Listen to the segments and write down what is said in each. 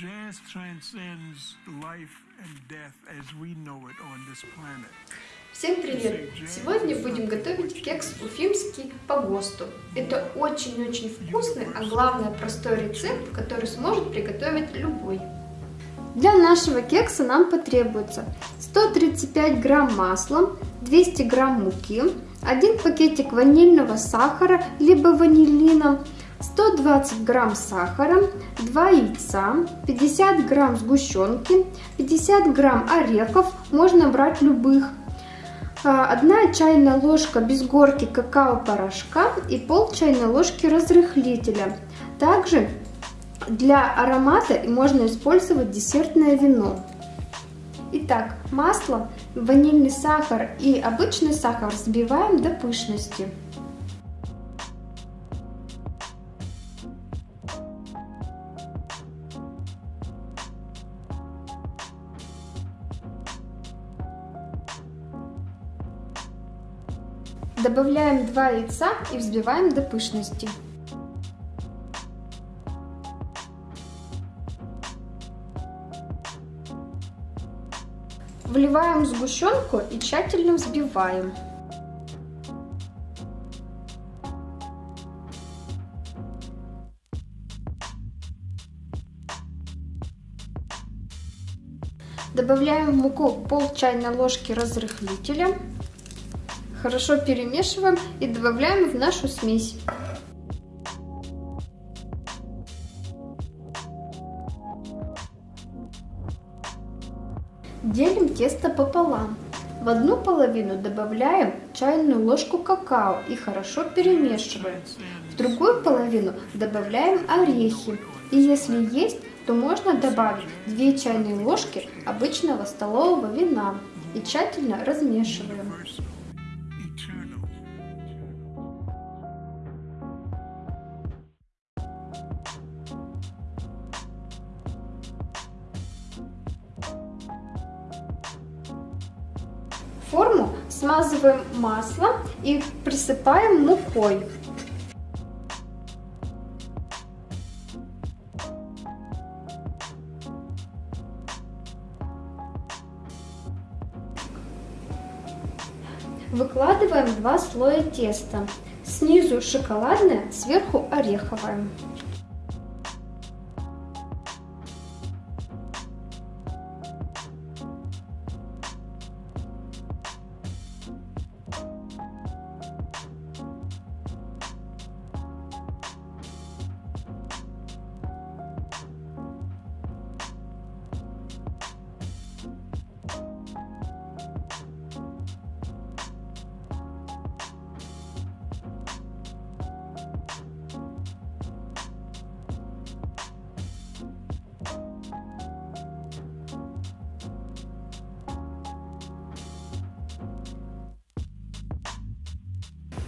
Jazz transcends life and death as we know it on this planet. Всем привет! Сегодня будем готовить кекс уфимский по ГОСТу. Это очень-очень вкусный, а главное простой рецепт, который сможет приготовить любой. Для нашего кекса нам потребуется 135 грамм масла, 200 грамм муки, 1 пакетик ванильного сахара, либо ванилина, 120 грамм сахара, 2 яйца, 50 грамм сгущенки, 50 грамм орехов, можно брать любых, 1 чайная ложка без горки какао-порошка и пол чайной ложки разрыхлителя. Также для аромата можно использовать десертное вино. Итак, масло, ванильный сахар и обычный сахар взбиваем до пышности. Добавляем 2 яйца и взбиваем до пышности. Вливаем сгущенку и тщательно взбиваем. Добавляем в муку пол чайной ложки разрыхлителя. Хорошо перемешиваем и добавляем в нашу смесь. Делим тесто пополам. В одну половину добавляем чайную ложку какао и хорошо перемешиваем. В другую половину добавляем орехи. И если есть, то можно добавить 2 чайные ложки обычного столового вина и тщательно размешиваем. Форму смазываем маслом и присыпаем мукой. Выкладываем два слоя теста. Снизу шоколадное, сверху ореховое.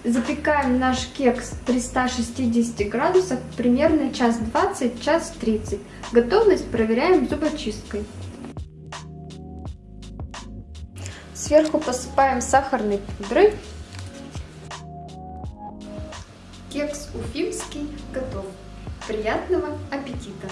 Запекаем наш кекс при 160 градусах примерно час 20, час 30. Готовность проверяем зубочисткой. Сверху посыпаем сахарной пудрой. Кекс уфимский готов. Приятного аппетита!